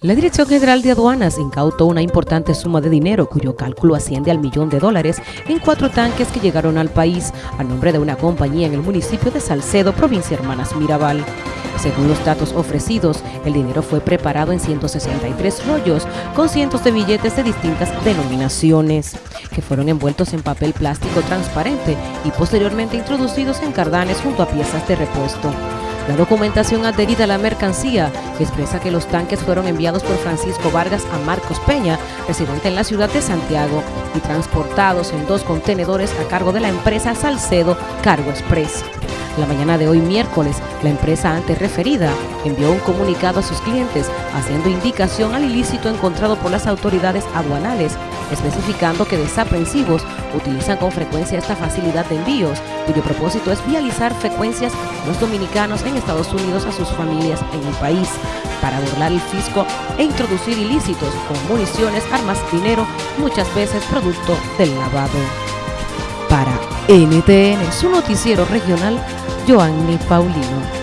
La Dirección General de Aduanas incautó una importante suma de dinero cuyo cálculo asciende al millón de dólares en cuatro tanques que llegaron al país a nombre de una compañía en el municipio de Salcedo, provincia Hermanas Mirabal. Según los datos ofrecidos, el dinero fue preparado en 163 rollos con cientos de billetes de distintas denominaciones, que fueron envueltos en papel plástico transparente y posteriormente introducidos en cardanes junto a piezas de repuesto. La documentación adherida a la mercancía expresa que los tanques fueron enviados por Francisco Vargas a Marcos Peña, residente en la ciudad de Santiago, y transportados en dos contenedores a cargo de la empresa Salcedo Cargo Express. La mañana de hoy miércoles, la empresa antes referida envió un comunicado a sus clientes haciendo indicación al ilícito encontrado por las autoridades aduanales, especificando que desaprensivos utilizan con frecuencia esta facilidad de envíos, cuyo propósito es vializar frecuencias los dominicanos en Estados Unidos a sus familias en el país, para burlar el fisco e introducir ilícitos con municiones, armas, dinero, muchas veces producto del lavado. Para NTN, su noticiero regional, Joanny Paulino.